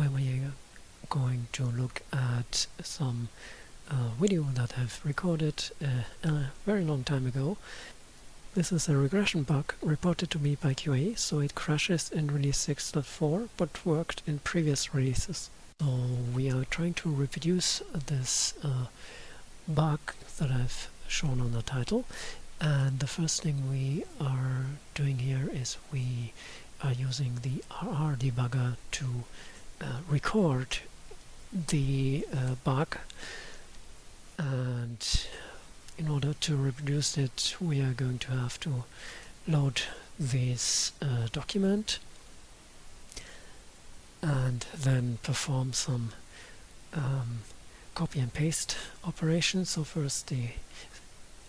where we are going to look at some uh, video that I've recorded uh, a very long time ago. This is a regression bug reported to me by QA, so it crashes in release 6.4 but worked in previous releases. So we are trying to reproduce this uh, bug that I've shown on the title and the first thing we are doing here is we are using the RR debugger to record the uh, bug and in order to reproduce it we are going to have to load this uh, document and then perform some um, copy and paste operations. So first the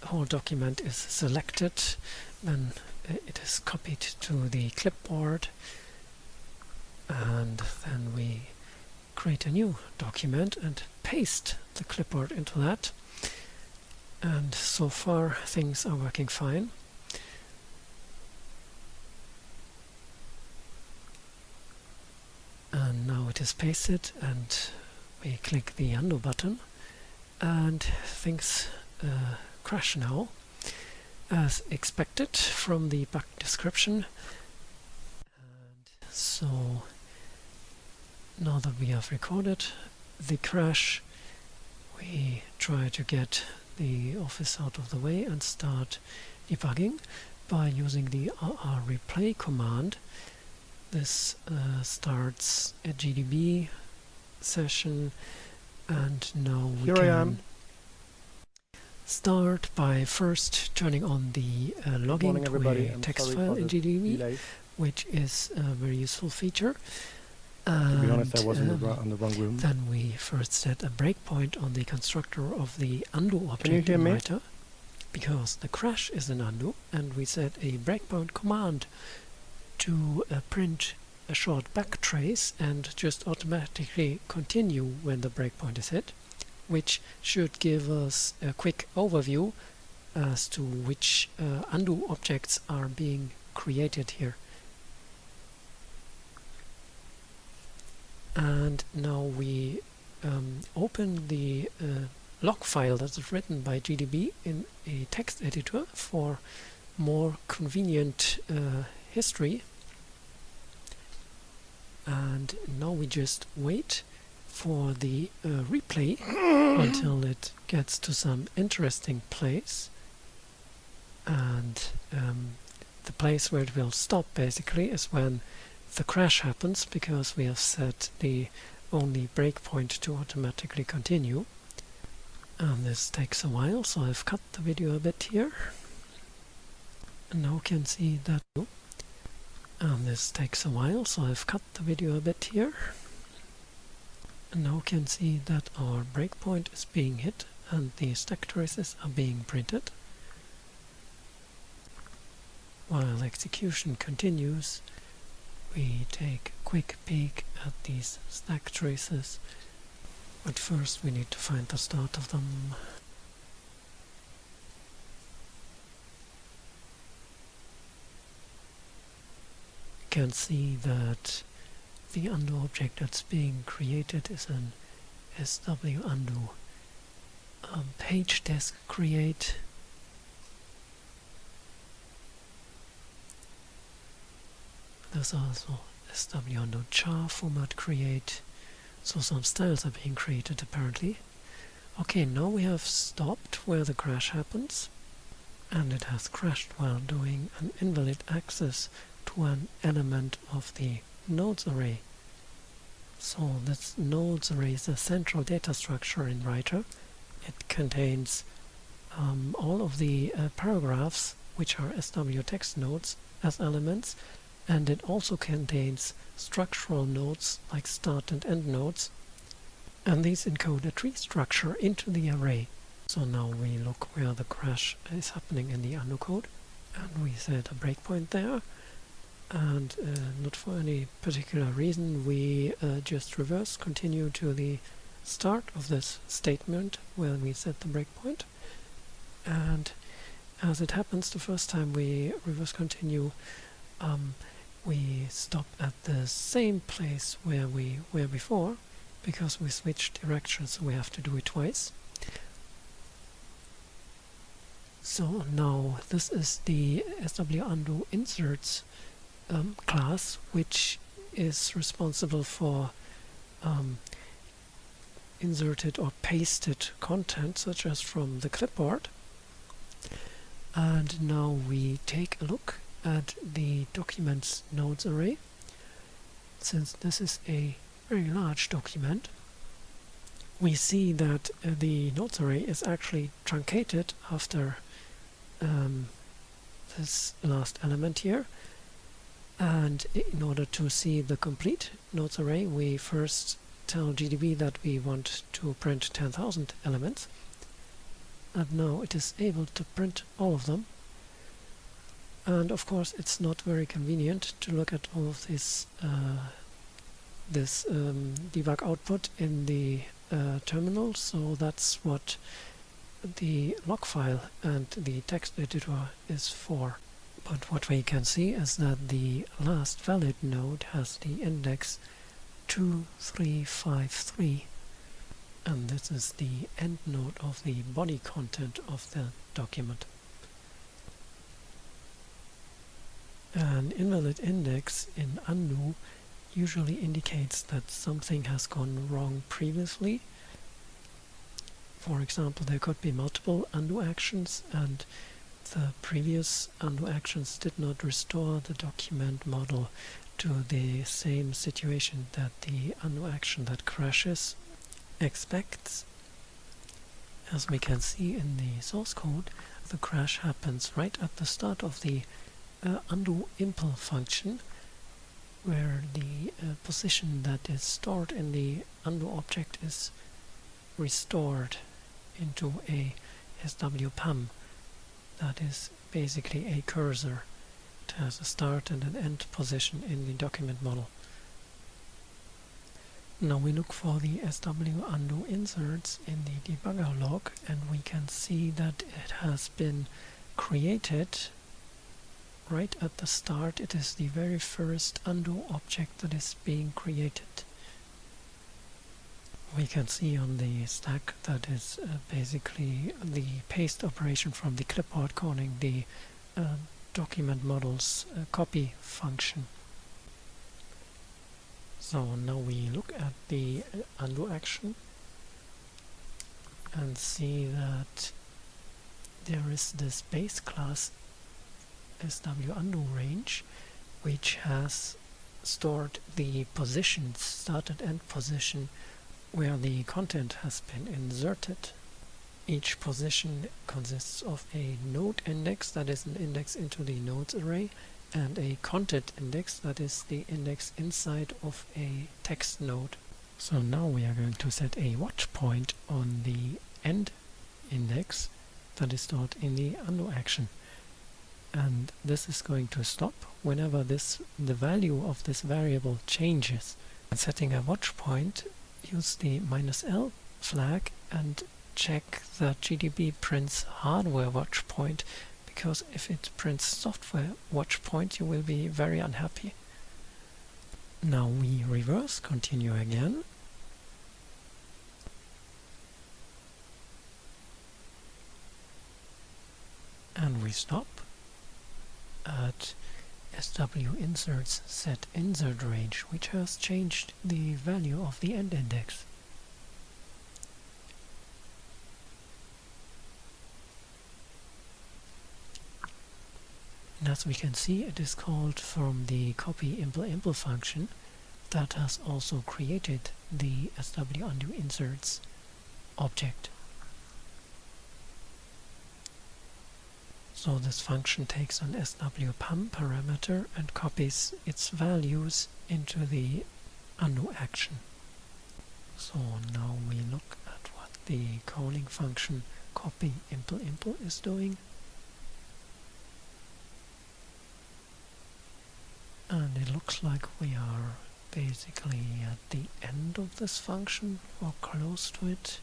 whole document is selected then it is copied to the clipboard and then we create a new document and paste the clipboard into that. And so far things are working fine. And now it is pasted and we click the undo button and things uh, crash now. As expected from the bug description. And so now that we have recorded the crash we try to get the office out of the way and start debugging by using the RR replay command this uh, starts a GDB session and now we Here can I am start by first turning on the uh, logging to a text file in GDB, delay. which is a very useful feature. To be honest, I was in the, um, in the wrong room. then we first set a breakpoint on the constructor of the undo object in me? writer because the crash is an undo and we set a breakpoint command to uh, print a short backtrace and just automatically continue when the breakpoint is hit which should give us a quick overview as to which uh, undo objects are being created here and now we um, open the uh, log file that is written by GDB in a text editor for more convenient uh, history. And now we just wait for the uh, replay until it gets to some interesting place. And um, the place where it will stop basically is when the crash happens because we have set the only breakpoint to automatically continue. And this takes a while so I've cut the video a bit here. And now we can see that and this takes a while so I've cut the video a bit here. And now we can see that our breakpoint is being hit and the stack traces are being printed. While execution continues we take a quick peek at these stack traces. But first we need to find the start of them. You can see that the undo object that's being created is an SW undo. Um, page desk create There's also SW char format create. So some styles are being created apparently. Okay, now we have stopped where the crash happens. And it has crashed while doing an invalid access to an element of the nodes array. So this nodes array is a central data structure in Writer. It contains um, all of the uh, paragraphs, which are SW text nodes, as elements, and it also contains structural nodes like start and end nodes and these encode a tree structure into the array. So now we look where the crash is happening in the undo code. And we set a breakpoint there. And uh, not for any particular reason we uh, just reverse continue to the start of this statement where we set the breakpoint. And as it happens the first time we reverse continue um, we stop at the same place where we were before because we switched directions so we have to do it twice. So now this is the SW undo inserts um, class which is responsible for um, inserted or pasted content such as from the clipboard. And now we take a look at the documents nodes array since this is a very large document we see that uh, the nodes array is actually truncated after um, this last element here. And in order to see the complete nodes array we first tell GDB that we want to print 10,000 elements. And now it is able to print all of them and of course it's not very convenient to look at all of this uh, this um, debug output in the uh, terminal. So that's what the log file and the text editor is for. But what we can see is that the last valid node has the index 2353 and this is the end node of the body content of the document. An invalid index in undo usually indicates that something has gone wrong previously. For example, there could be multiple undo actions and the previous undo actions did not restore the document model to the same situation that the undo action that crashes expects. As we can see in the source code, the crash happens right at the start of the uh, undo impl function where the uh, position that is stored in the undo object is restored into a SWPAM that is basically a cursor. It has a start and an end position in the document model. Now we look for the SW undo inserts in the debugger log and we can see that it has been created right at the start. It is the very first undo object that is being created. We can see on the stack that is uh, basically the paste operation from the clipboard calling the uh, document models uh, copy function. So now we look at the undo action and see that there is this base class SW undo range which has stored the positions, start and end position where the content has been inserted. Each position consists of a node index that is an index into the nodes array and a content index that is the index inside of a text node. So now we are going to set a watch point on the end index that is stored in the undo action and this is going to stop whenever this the value of this variable changes. Setting a watch point use the minus "-l flag and check that GDB prints hardware watch point because if it prints software watch point you will be very unhappy. Now we reverse, continue again. And we stop at SW inserts set insert range which has changed the value of the end index. And as we can see, it is called from the copy impl impl function that has also created the SW undo inserts object. So this function takes an SWPAM parameter and copies its values into the undo action. So now we look at what the calling function copy impl impl is doing. and it looks like we are basically at the end of this function or close to it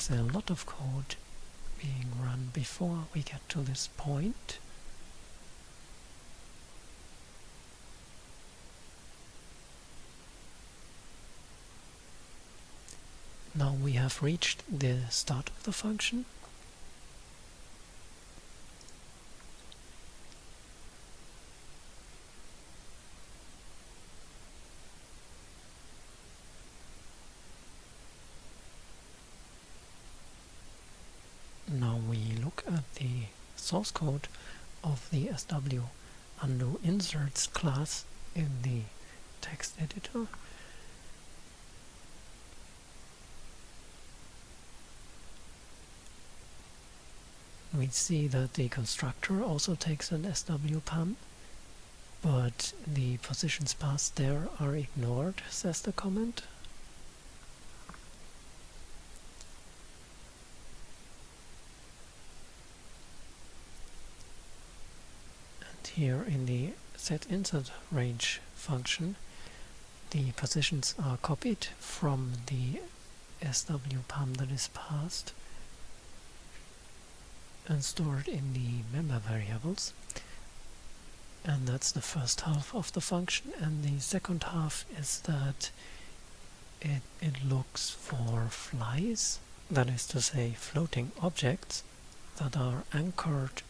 is a lot of code being run before we get to this point. Now we have reached the start of the function. Now we look at the source code of the SW undo inserts class in the text editor we see that the constructor also takes an SW SWPAM, but the positions passed there are ignored, says the comment. Here in the set insert range function, the positions are copied from the SWPAM that is passed and stored in the member variables. And that's the first half of the function. And the second half is that it, it looks for flies that is to say floating objects that are anchored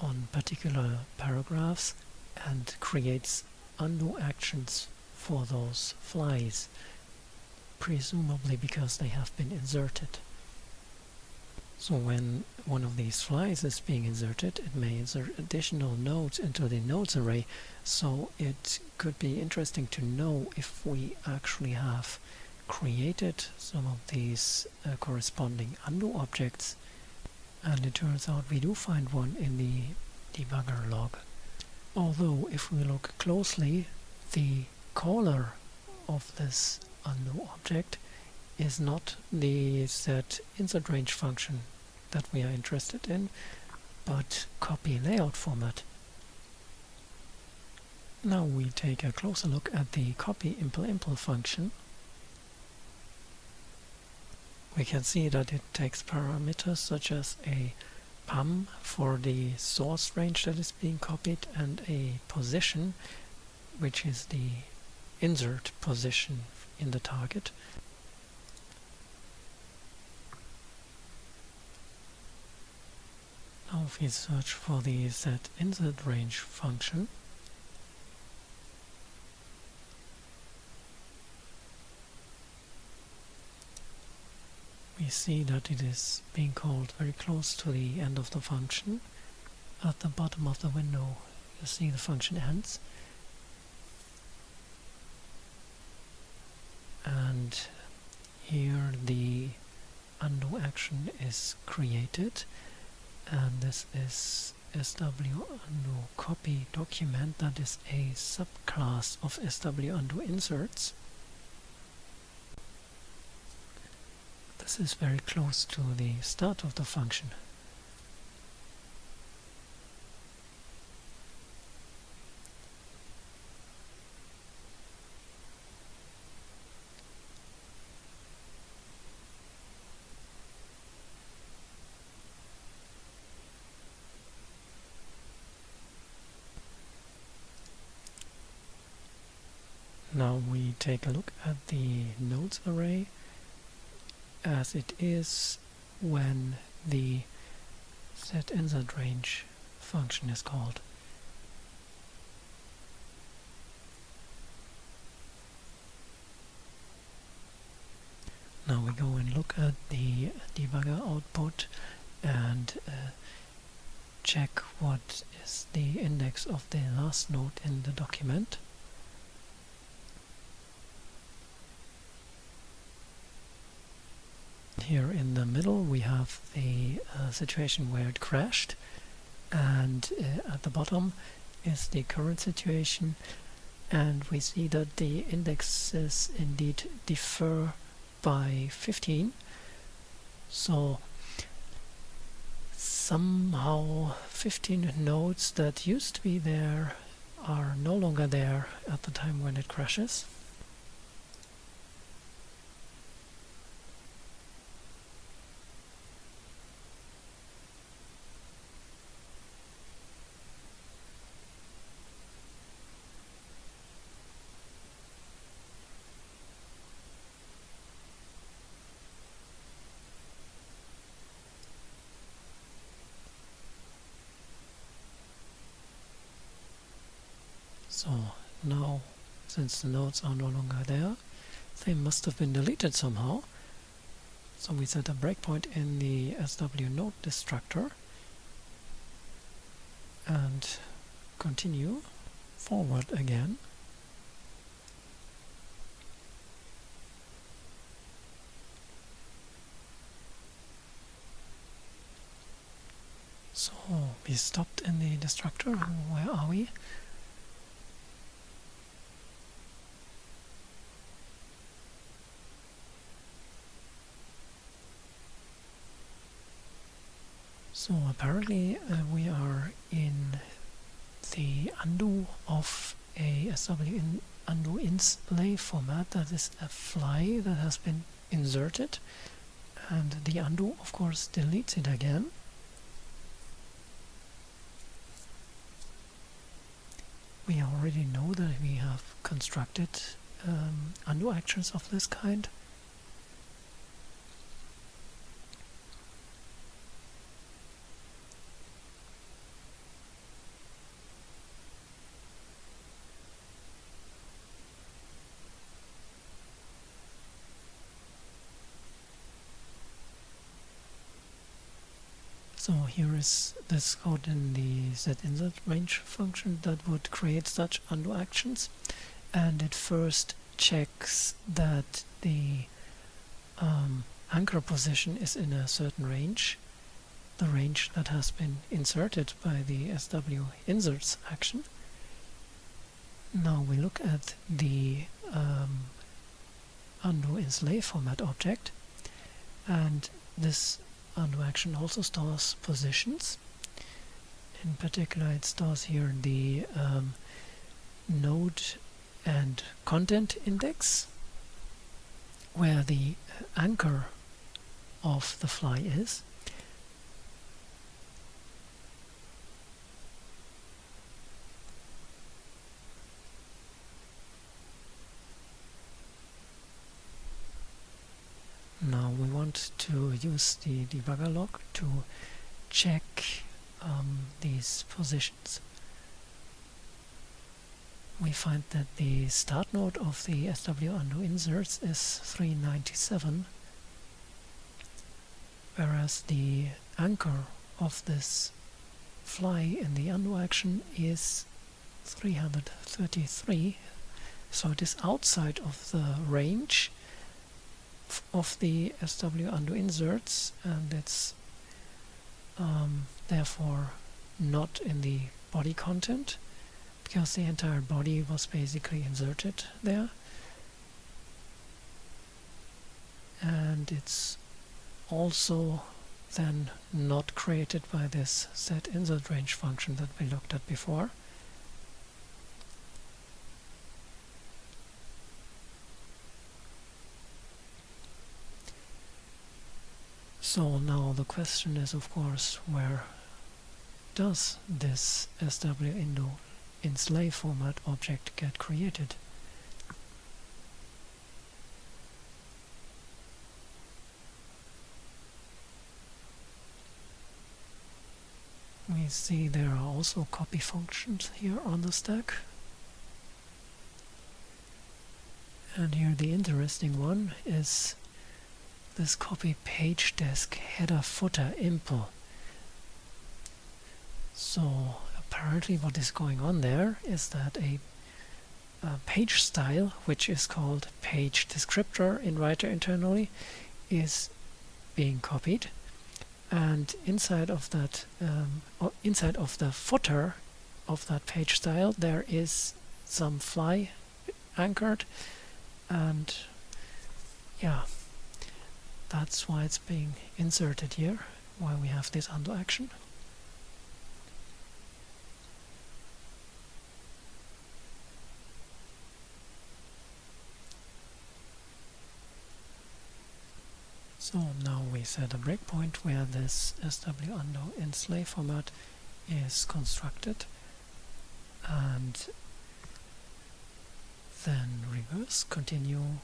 on particular paragraphs and creates undo actions for those flies presumably because they have been inserted so when one of these flies is being inserted, it may insert additional nodes into the nodes array. So it could be interesting to know if we actually have created some of these uh, corresponding undo objects. And it turns out we do find one in the debugger log. Although if we look closely, the caller of this undo object is not the set insert range function that we are interested in, but copy layout format. Now we take a closer look at the copy impl impl function. We can see that it takes parameters such as a PAM for the source range that is being copied and a position which is the insert position in the target. Now if we search for the set insert range function, see that it is being called very close to the end of the function. At the bottom of the window you see the function ends. And here the undo action is created and this is SW undo copy document that is a subclass of SW undo inserts. This is very close to the start of the function. Now we take a look at the nodes array as it is when the set insert range function is called. Now we go and look at the debugger output and uh, check what is the index of the last node in the document. Here in the middle we have the uh, situation where it crashed and uh, at the bottom is the current situation and we see that the indexes indeed differ by 15 so somehow 15 nodes that used to be there are no longer there at the time when it crashes So now, since the nodes are no longer there, they must have been deleted somehow. So we set a breakpoint in the SW node destructor and continue forward again. So we stopped in the destructor. Where are we? So apparently uh, we are in the undo of a SW in undo inslay format. That is a fly that has been inserted. And the undo of course deletes it again. We already know that we have constructed um, undo actions of this kind So here is this code in the zinsert range function that would create such undo actions. And it first checks that the um, anchor position is in a certain range the range that has been inserted by the SW inserts action. Now we look at the um, undo in format object. And this undo action also stores positions. In particular, it stores here the um, node and content index, where the anchor of the fly is. Now we want to use the debugger log to check um, these positions. We find that the start node of the SW undo inserts is 397 whereas the anchor of this fly in the undo action is 333 so it is outside of the range of the SW undo inserts and it's um, therefore not in the body content because the entire body was basically inserted there. And it's also then not created by this set insert range function that we looked at before So now the question is of course where does this SW undo in slave format object get created? We see there are also copy functions here on the stack. And here the interesting one is this copy page desk header footer impl. So apparently what is going on there is that a, a, page style, which is called page descriptor in writer internally, is being copied. And inside of that um, inside of the footer of that page style there is some fly anchored. And yeah that's why it's being inserted here, why we have this undo action. So now we set a breakpoint where this SW undo in slave format is constructed and then reverse continue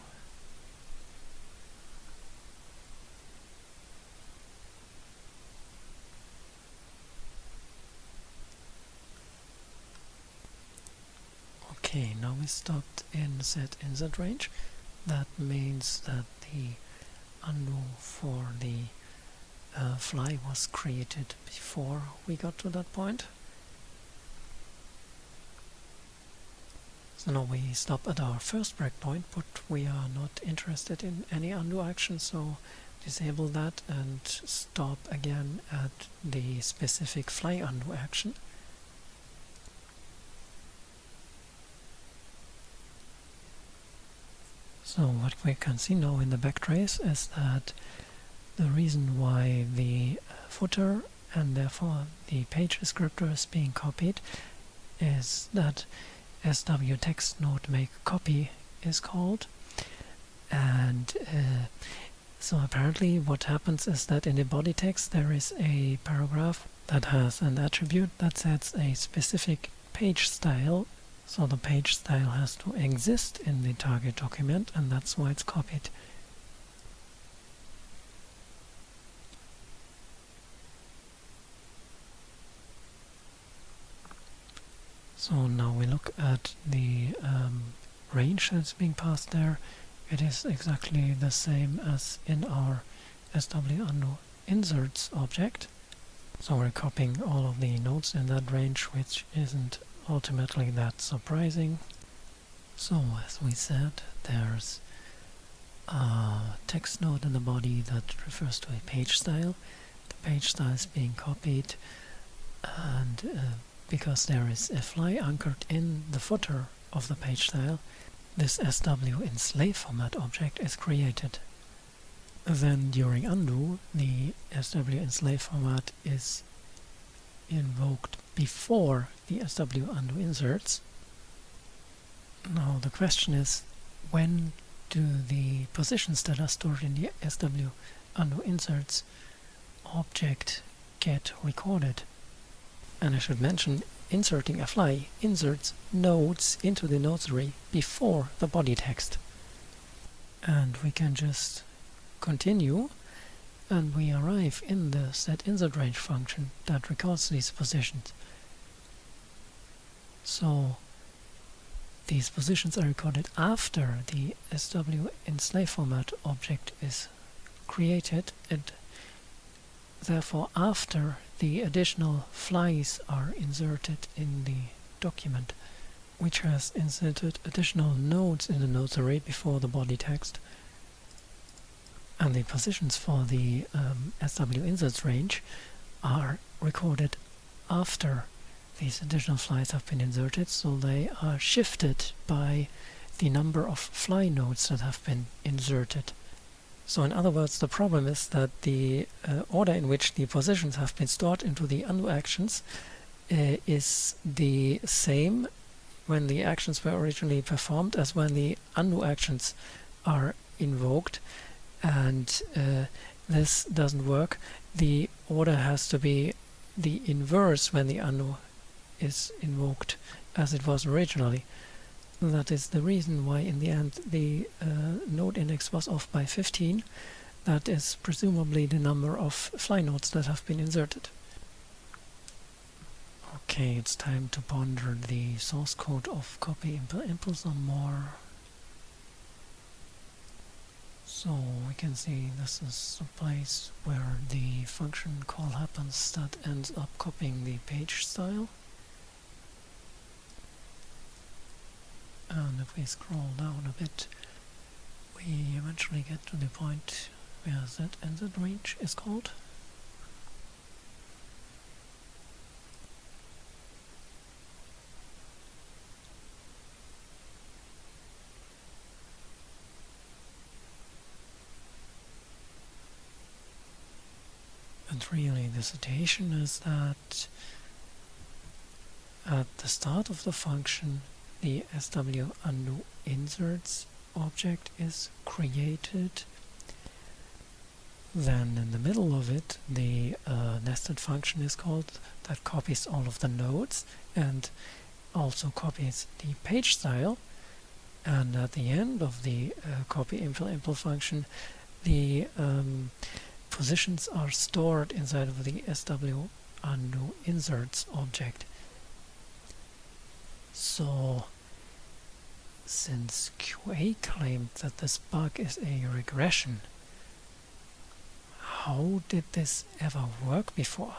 we stopped in set insert range. That means that the undo for the uh, fly was created before we got to that point. So now we stop at our first breakpoint, but we are not interested in any undo action, so disable that and stop again at the specific fly undo action. So what we can see now in the backtrace is that the reason why the footer and therefore the page descriptor is being copied is that SW text node make copy is called. And uh, so apparently what happens is that in the body text there is a paragraph that has an attribute that sets a specific page style so the page style has to exist in the target document and that's why it's copied. So now we look at the um, range that's being passed there it is exactly the same as in our SW inserts object. So we're copying all of the nodes in that range, which isn't ultimately that surprising. So as we said, there's a text node in the body that refers to a page style. The page style is being copied and uh, because there is a fly anchored in the footer of the page style, this SW in slave format object is created. Then during undo, the SW in slave format is invoked before the SW undo inserts. Now the question is, when do the positions that are stored in the SW undo inserts object get recorded? And I should mention, inserting a fly inserts nodes into the nodes array before the body text. And we can just continue and we arrive in the set insert range function that records these positions. So these positions are recorded after the SW in format object is created and therefore after the additional flies are inserted in the document, which has inserted additional nodes in the nodes array before the body text. And the positions for the um, SW inserts range are recorded after these additional flies have been inserted, so they are shifted by the number of fly nodes that have been inserted. So in other words, the problem is that the uh, order in which the positions have been stored into the undo actions uh, is the same when the actions were originally performed as when the undo actions are invoked and uh, this doesn't work. The order has to be the inverse when the undo is invoked as it was originally. That is the reason why in the end the uh, node index was off by 15. That is presumably the number of fly nodes that have been inserted. Okay, it's time to ponder the source code of copy impl some more. So we can see this is a place where the function call happens that ends up copying the page style. and if we scroll down a bit we eventually get to the point where that ended range is called Situation is that at the start of the function the SW undo inserts object is created. Then in the middle of it the uh, nested function is called that copies all of the nodes and also copies the page style. And at the end of the uh, copy impl impl function the um, positions are stored inside of the SW undo inserts object so since QA claimed that this bug is a regression, how did this ever work before?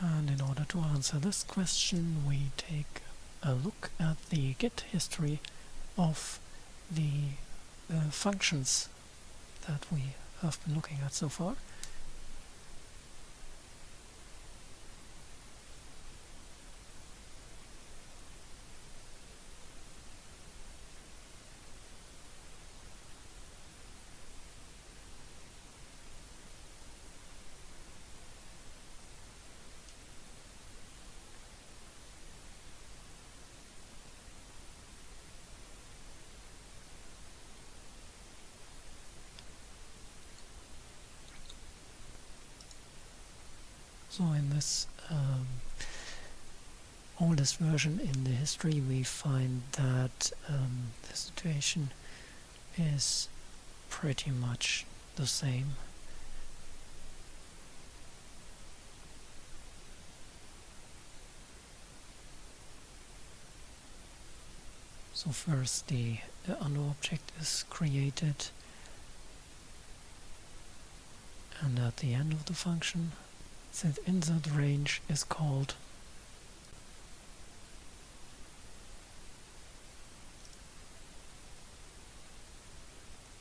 And in order to answer this question, we take a look at the Git history of the uh, functions that we have been looking at so far. So in this um, oldest version in the history we find that um, the situation is pretty much the same. So first the, the undo object is created and at the end of the function that insert range is called.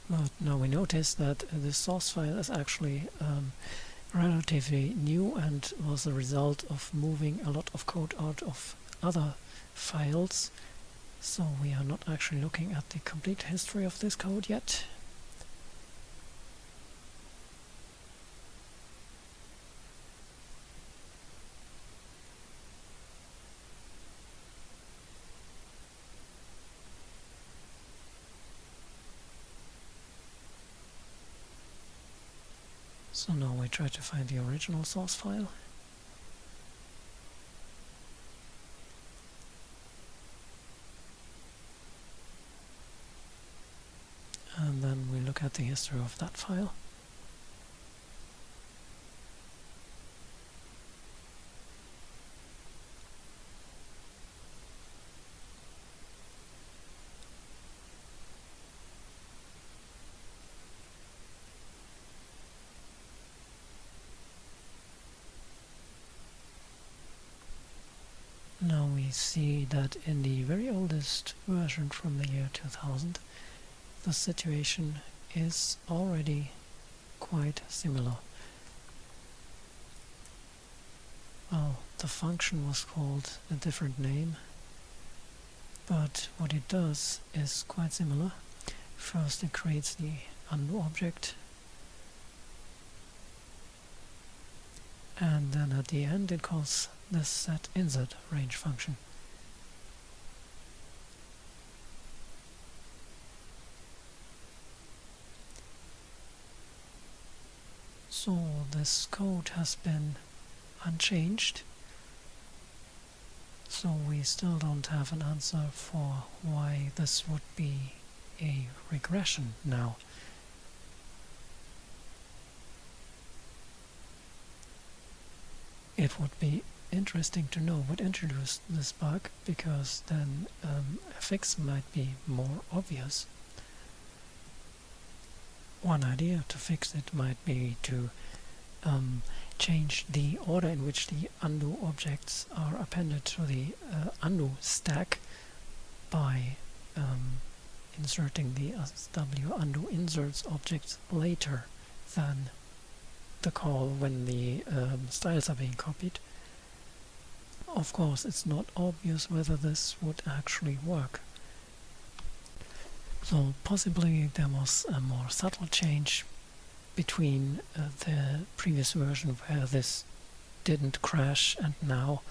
But now we notice that the source file is actually um, relatively new and was the result of moving a lot of code out of other files. So we are not actually looking at the complete history of this code yet So now we try to find the original source file. And then we look at the history of that file. Now we see that in the very oldest version from the year 2000 the situation is already quite similar. Well, the function was called a different name, but what it does is quite similar. First it creates the undo object, and then at the end it calls the set insert range function. So this code has been unchanged so we still don't have an answer for why this would be a regression now. It would be interesting to know what introduced this bug because then um, a fix might be more obvious. One idea to fix it might be to um, change the order in which the undo objects are appended to the uh, undo stack by um, inserting the SW undo inserts object later than the call when the um, styles are being copied. Of course, it's not obvious whether this would actually work. So possibly there was a more subtle change between uh, the previous version where this didn't crash and now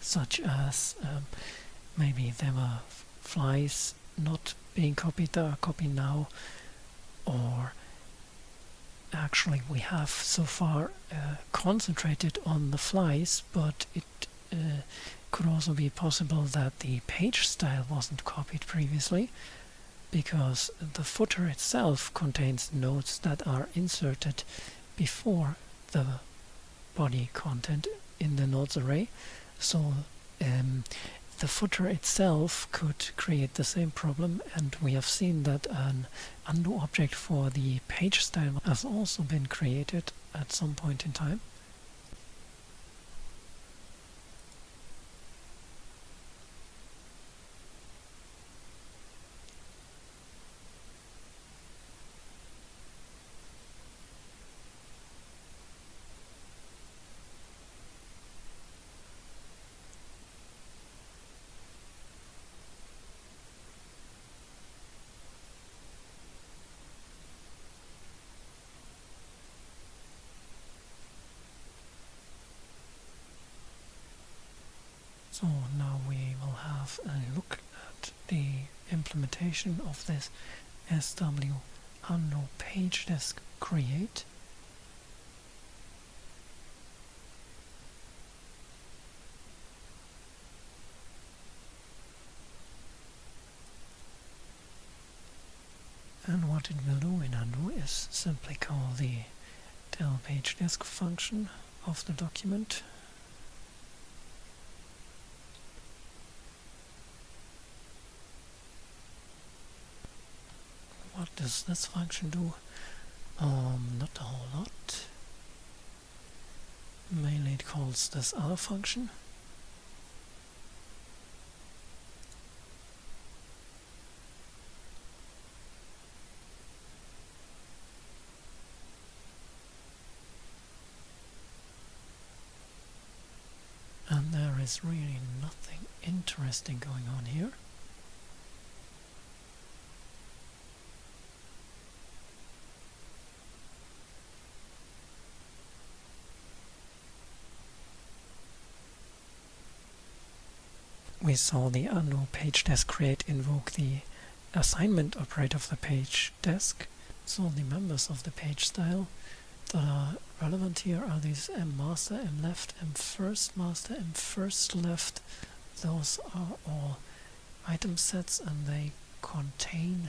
such as um, maybe there were flies not being copied that are copied now or actually we have so far uh, concentrated on the flies but it uh, could also be possible that the page style wasn't copied previously because the footer itself contains nodes that are inserted before the body content in the nodes array so um, the footer itself could create the same problem and we have seen that an undo object for the page style has also been created at some point in time. So now we will have a look at the implementation of this SW undo page desc create. And what it will do in undo is simply call the del page desc function of the document what does this function do? Um, not a whole lot. Mainly it calls this other function. And there is really nothing interesting going on here. We saw the undo page desc create invoke the assignment operator of the page desc. So the members of the page style that are relevant here are these m master, m left, m first master, m first left. Those are all item sets and they contain,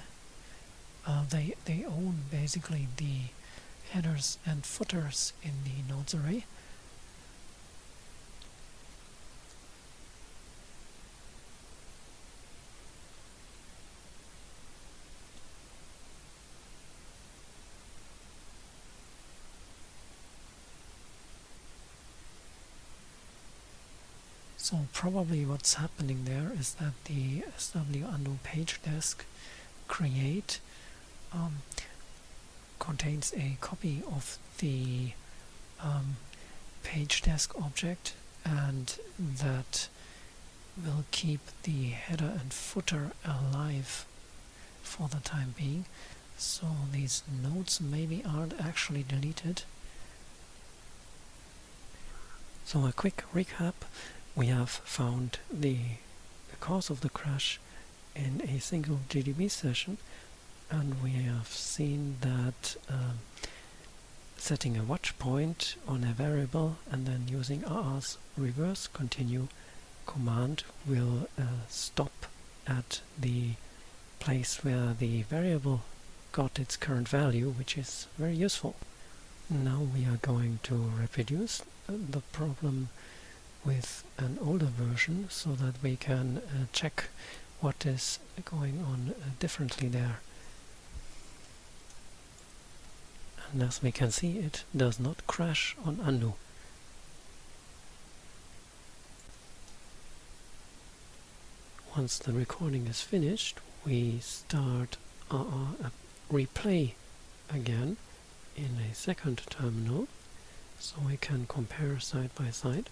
uh, they, they own basically the headers and footers in the nodes array. So probably what's happening there is that the SW undo page desc create um, contains a copy of the um, page desc object and that will keep the header and footer alive for the time being. So these nodes maybe aren't actually deleted. So a quick recap we have found the cause of the crash in a single GDB session and we have seen that um, setting a watch point on a variable and then using RR's reverse continue command will uh, stop at the place where the variable got its current value which is very useful. Now we are going to reproduce uh, the problem with an older version so that we can uh, check what is going on uh, differently there. And as we can see it does not crash on undo. Once the recording is finished we start our replay again in a second terminal so we can compare side by side.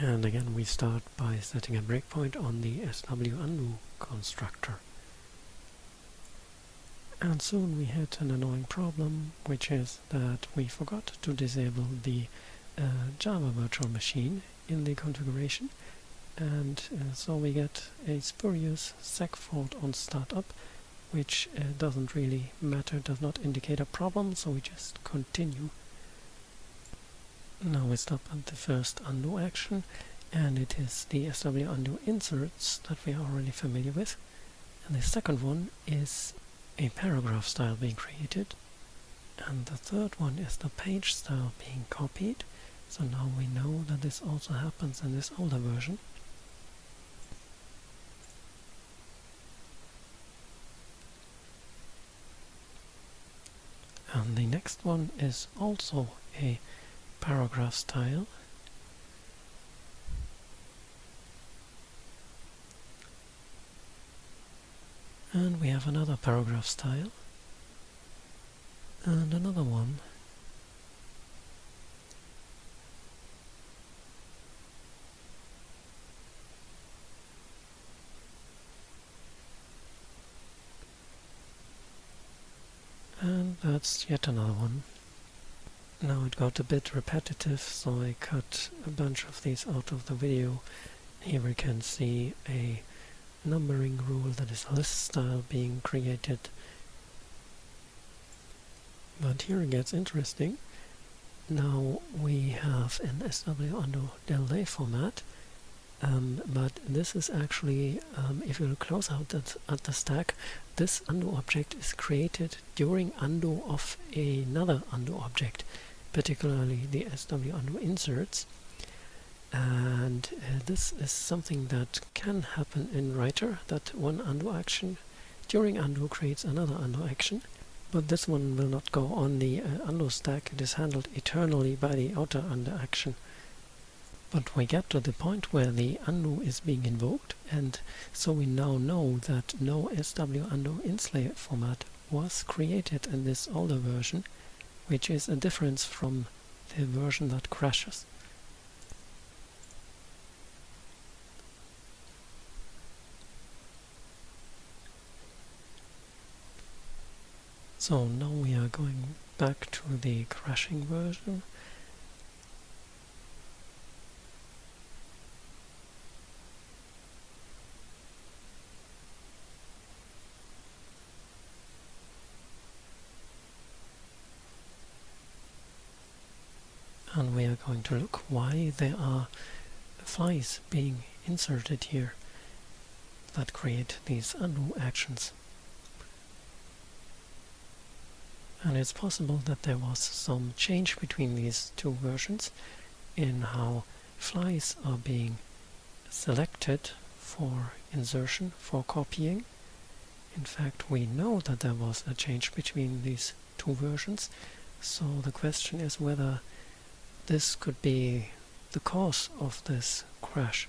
And again we start by setting a breakpoint on the SW undo constructor. And soon we hit an annoying problem, which is that we forgot to disable the uh, Java virtual machine in the configuration, and uh, so we get a spurious seg fault on startup, which uh, doesn't really matter, does not indicate a problem, so we just continue now we stop at the first undo action and it is the SW undo inserts that we are already familiar with. And the second one is a paragraph style being created. And the third one is the page style being copied. So now we know that this also happens in this older version. And the next one is also a paragraph style. And we have another paragraph style. And another one. And that's yet another one. Now it got a bit repetitive, so I cut a bunch of these out of the video. Here we can see a numbering rule that is list style being created. But here it gets interesting. Now we have an SW undo delay format, um, but this is actually, um, if you look close out at, at the stack, this undo object is created during undo of another undo object, particularly the SW undo inserts. And uh, this is something that can happen in writer, that one undo action during undo creates another undo action. But this one will not go on the uh, undo stack, it is handled eternally by the outer undo action. But we get to the point where the undo is being invoked, and so we now know that no SW undo inslay format was created in this older version, which is a difference from the version that crashes. So now we are going back to the crashing version and we are going to look why there are flies being inserted here that create these undo actions. And it's possible that there was some change between these two versions in how flies are being selected for insertion, for copying. In fact, we know that there was a change between these two versions, so the question is whether this could be the cause of this crash.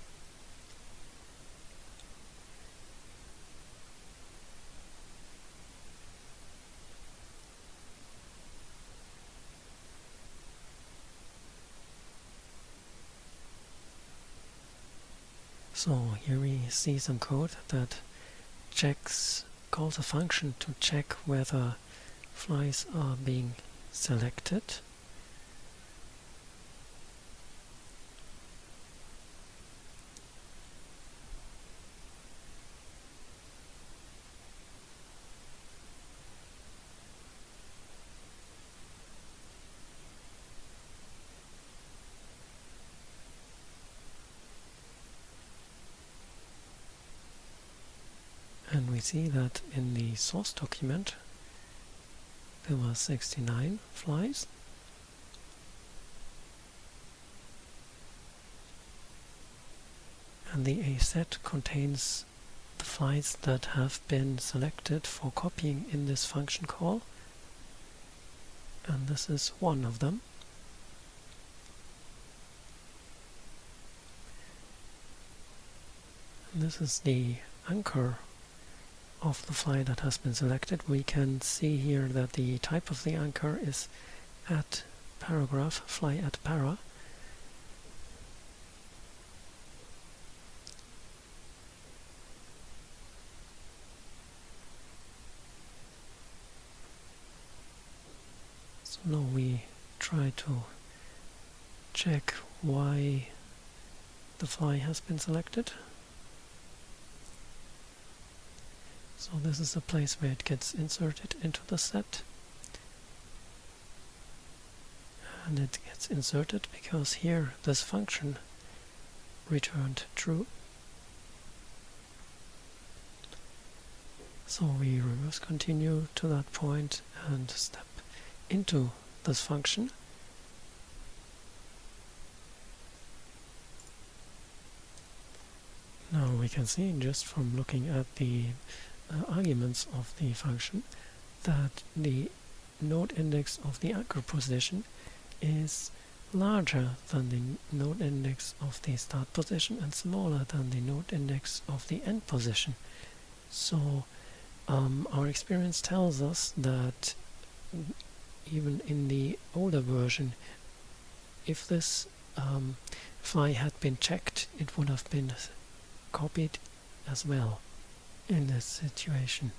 So here we see some code that checks calls a function to check whether flies are being selected and we see that in the source document there were 69 flies. And the A set contains the flies that have been selected for copying in this function call. And this is one of them. And this is the anchor of the fly that has been selected, we can see here that the type of the anchor is at paragraph, fly at para. So now we try to check why the fly has been selected. So this is the place where it gets inserted into the set. And it gets inserted because here this function returned true. So we reverse continue to that point and step into this function. Now we can see just from looking at the uh, arguments of the function that the node index of the anchor position is larger than the node index of the start position and smaller than the node index of the end position. So um, our experience tells us that even in the older version, if this um, fly had been checked, it would have been copied as well in this situation.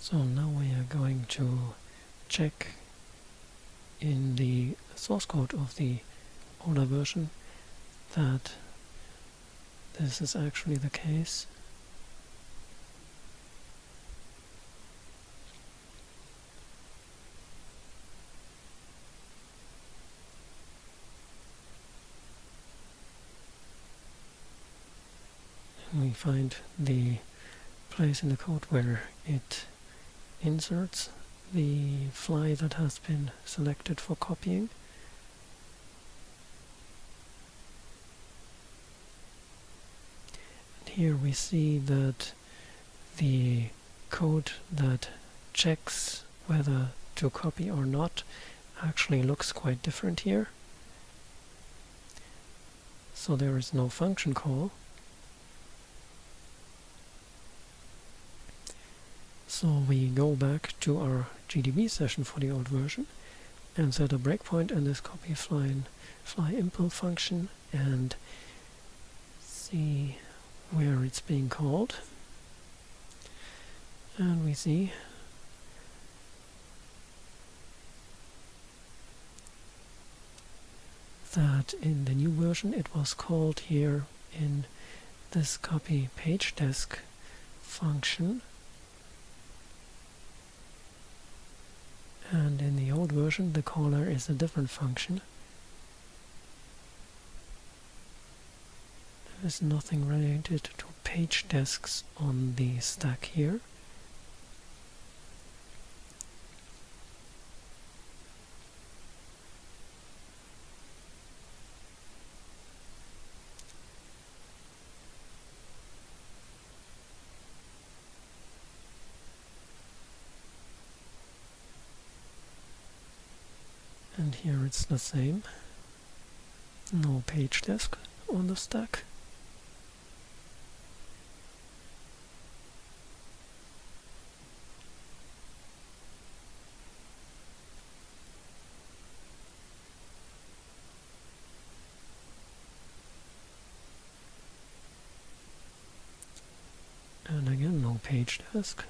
So now we are going to check in the source code of the older version that this is actually the case. We find the place in the code where it inserts the fly that has been selected for copying. Here we see that the code that checks whether to copy or not actually looks quite different here. So there is no function call So we go back to our GDB session for the old version and set a breakpoint in this copy fly, fly impl function and see where it's being called. And we see that in the new version it was called here in this copy page desc function and in the old version the caller is a different function. There is nothing related to page descs on the stack here. and here it's the same no page desc on the stack and again no page desc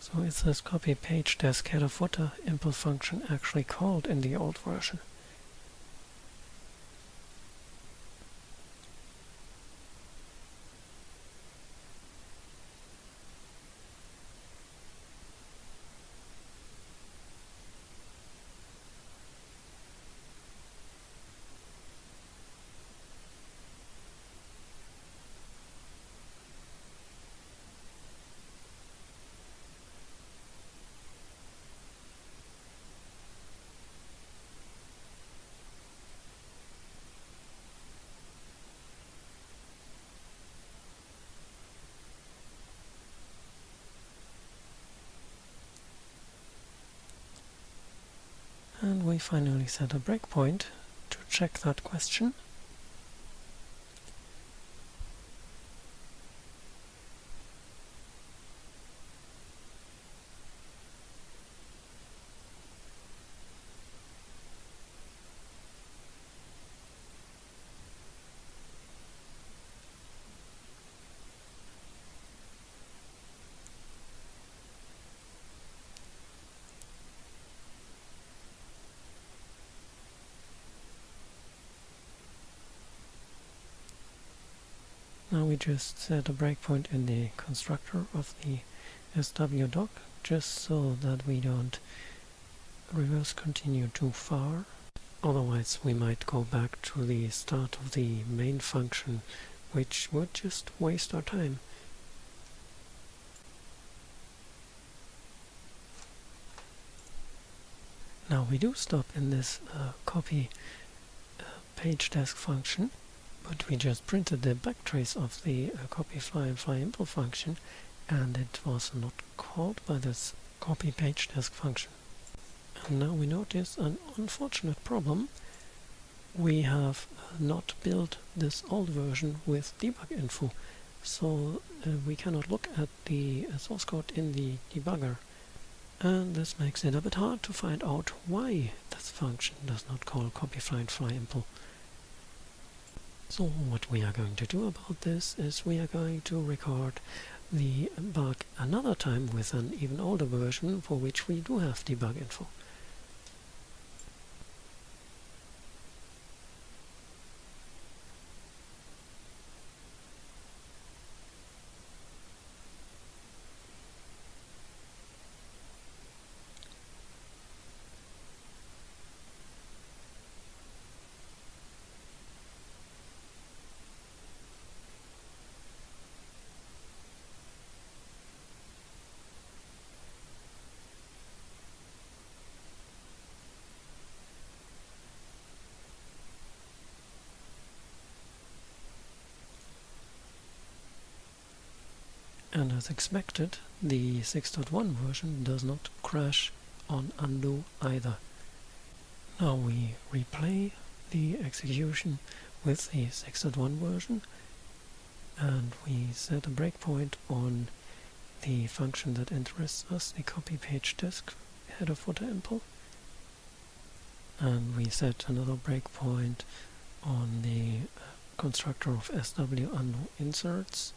So is this copy page desc header footer impl function actually called in the old version? We finally set a breakpoint to check that question. Just set a breakpoint in the constructor of the SW swdoc just so that we don't reverse continue too far. Otherwise we might go back to the start of the main function which would just waste our time. Now we do stop in this uh, copy uh, page desc function, but we just printed the backtrace of the uh, copy fly and fly impl function, and it was not called by this copy page desc function. And now we notice an unfortunate problem. We have uh, not built this old version with debug info, so uh, we cannot look at the uh, source code in the debugger and this makes it a bit hard to find out why this function does not call copy fly and fly impl. So what we are going to do about this is we are going to record the bug another time with an even older version for which we do have debug info. And as expected the 6.1 version does not crash on undo either. Now we replay the execution with the 6.1 version and we set a breakpoint on the function that interests us, the copy page desc header footer impl and we set another breakpoint on the uh, constructor of sw undo inserts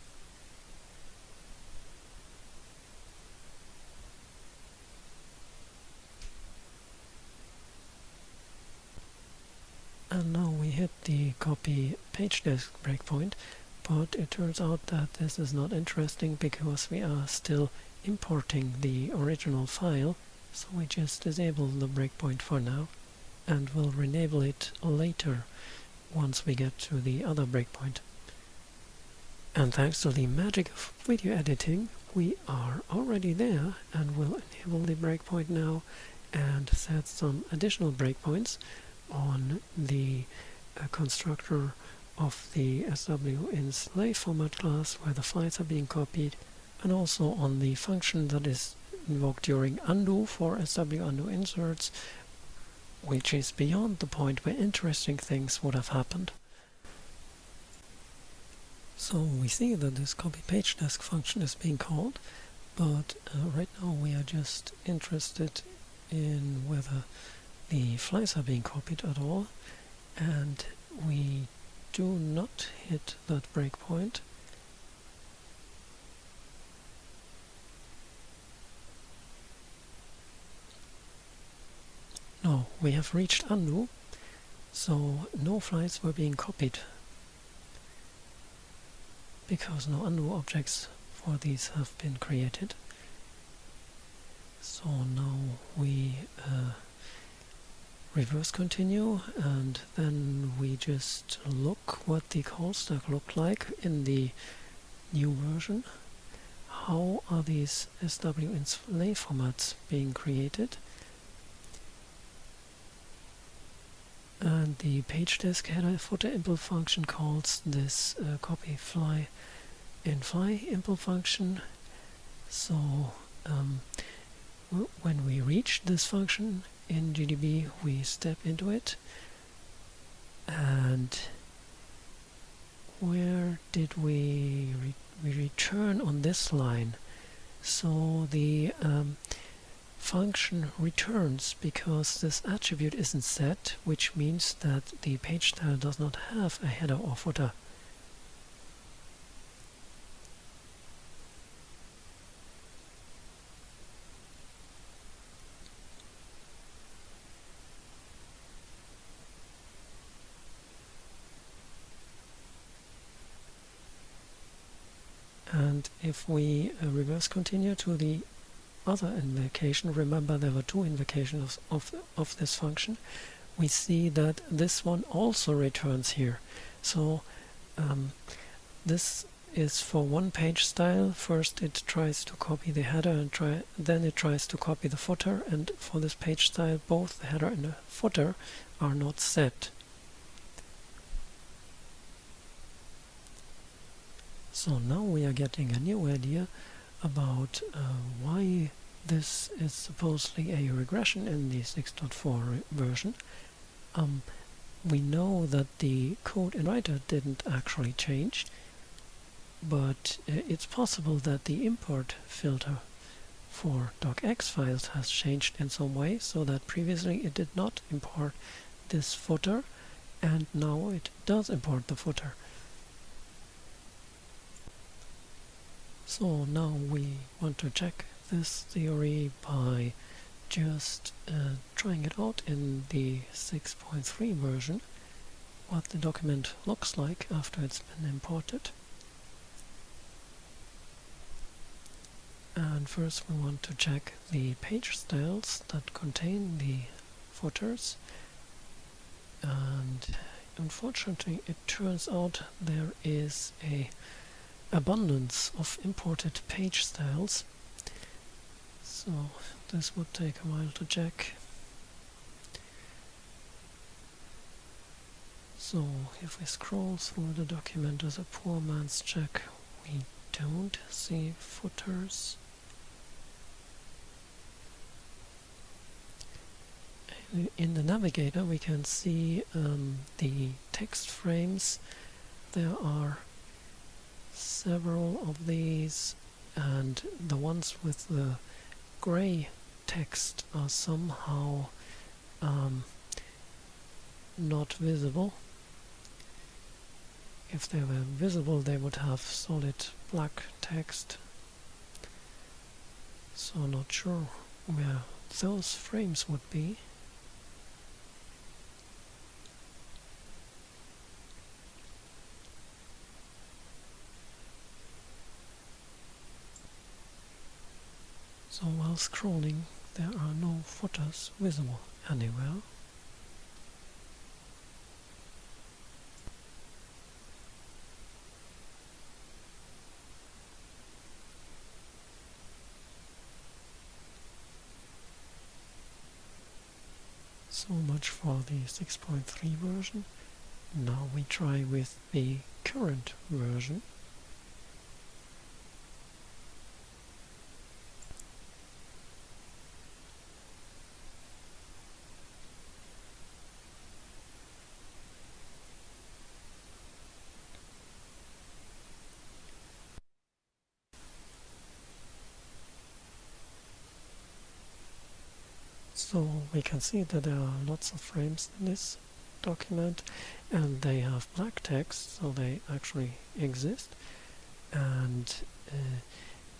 and now we hit the copy page desc breakpoint but it turns out that this is not interesting because we are still importing the original file so we just disable the breakpoint for now and we'll enable it later once we get to the other breakpoint. And thanks to the magic of video editing we are already there and we'll enable the breakpoint now and set some additional breakpoints on the uh, constructor of the SW inslay format class where the files are being copied and also on the function that is invoked during undo for SW undo inserts which is beyond the point where interesting things would have happened. So we see that this copy page desc function is being called but uh, right now we are just interested in whether the flies are being copied at all and we do not hit that breakpoint. No we have reached undo so no flies were being copied because no undo objects for these have been created. So now we uh, reverse continue and then we just look what the call stack looked like in the new version. How are these SW inslay formats being created? And the page desc header footer impl function calls this uh, copy fly in fly impl function. So um, when we reach this function in GDB we step into it. And where did we re we return on this line? So the um, function returns because this attribute isn't set which means that the page style does not have a header or footer if we uh, reverse continue to the other invocation, remember there were two invocations of, of this function, we see that this one also returns here. So um, this is for one page style. First it tries to copy the header and try then it tries to copy the footer and for this page style both the header and the footer are not set. So now we are getting a new idea about uh, why this is supposedly a regression in the 6.4 version. Um, we know that the code in writer didn't actually change, but uh, it's possible that the import filter for docx files has changed in some way so that previously it did not import this footer and now it does import the footer. So now we want to check this theory by just uh, trying it out in the 6.3 version what the document looks like after it's been imported. And first we want to check the page styles that contain the footers and unfortunately it turns out there is a abundance of imported page styles. So this would take a while to check. So if we scroll through the document as a poor man's check we don't see footers. In the navigator we can see um, the text frames. There are several of these and the ones with the gray text are somehow um, not visible. If they were visible they would have solid black text. So not sure where those frames would be So while scrolling there are no footers visible anywhere. So much for the 6.3 version. Now we try with the current version. So we can see that there are lots of frames in this document and they have black text so they actually exist and uh,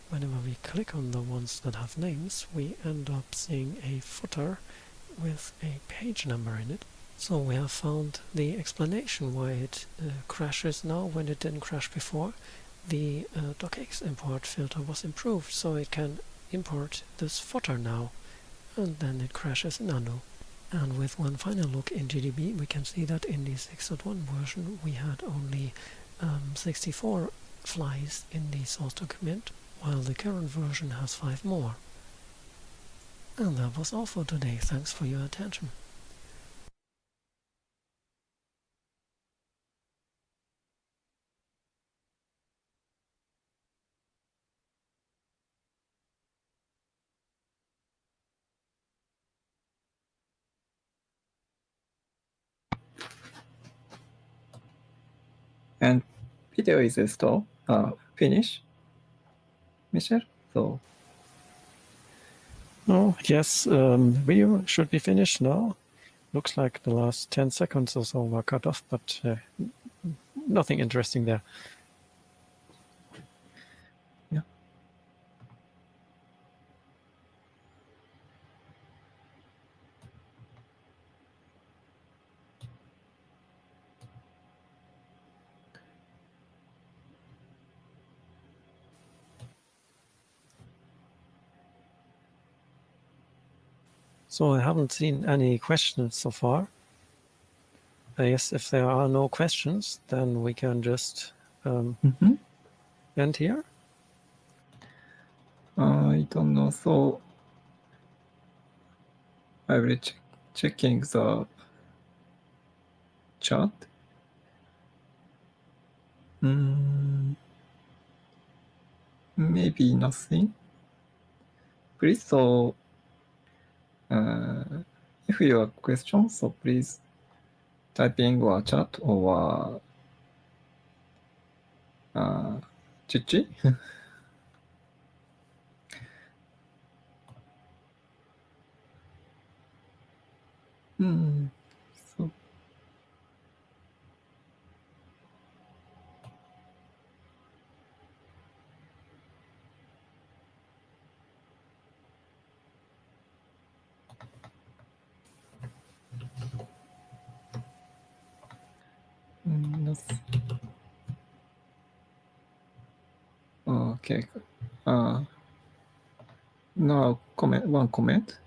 whenever we click on the ones that have names we end up seeing a footer with a page number in it. So we have found the explanation why it uh, crashes now when it didn't crash before. The uh, docx import filter was improved so it can import this footer now and then it crashes in undo. And with one final look in GDB we can see that in the 6.1 version we had only um, 64 flies in the source document while the current version has 5 more. And that was all for today, thanks for your attention. And video is still uh, finished. Michel, so. Oh, yes, um, video should be finished now. Looks like the last 10 seconds or so were cut off, but uh, nothing interesting there. So I haven't seen any questions so far. I guess if there are no questions, then we can just um, Mhm. end here. I don't know. So I will check checking the chat. Mm, maybe nothing. Please, so uh, if you have questions, so please type in our chat or uh, Chichi. Hmm. So Okay. Uh, now comment one comment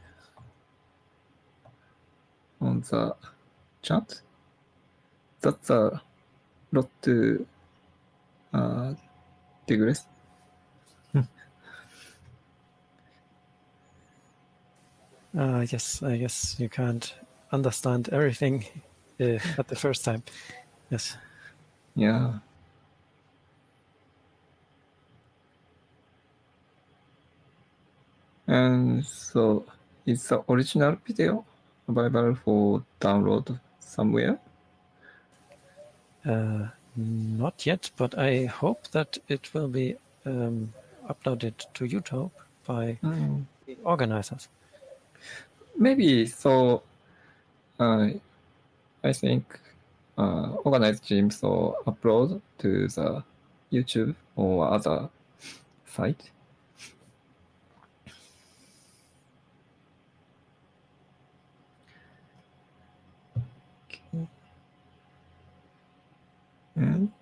on the chat. That's a lot to uh, digress. Uh, yes, I guess you can't understand everything uh, at the first time. Yes. Yeah. And so, it's the original video available for download somewhere? Uh, not yet, but I hope that it will be um, uploaded to YouTube by Mm, the organizers. maybe so. Uh, I think uh, organized team so upload to the YouTube or other site. Okay. And